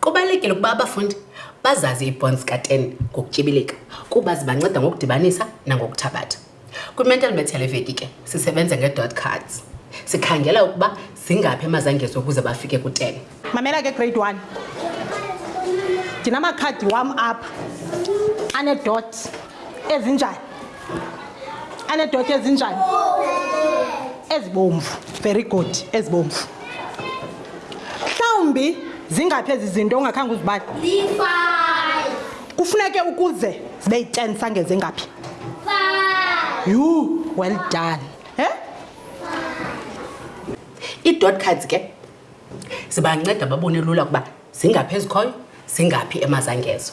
Kubalulekile ukuba abafundi bazazi ii-bonds ka-10 ngokutyibilika kuba zibanceda ngokudibanisa nangokuthabatha. Kwi-mental maths yale veki ke sisebenza nge-dot cards. Sikhangela ukuba zingaphi amazangezo ukuze bafike ku-10. Mamela ke grade 1. Ndinamakhadi wam apha anedot ezinjani? Anedot ezinjani? Ezibomvu. Very good. Ezibomvu. Mhlawumbi zingaphi ezi zinto ungakhange uzibale? Ziyi-five. Kufuneke ukuze zibe yi-10 sangeze ngaphi? yhu well done he ii-dot cards ke zibanceda babone lula ukuba zingaphi ezikhoyo zingaphi emazangezo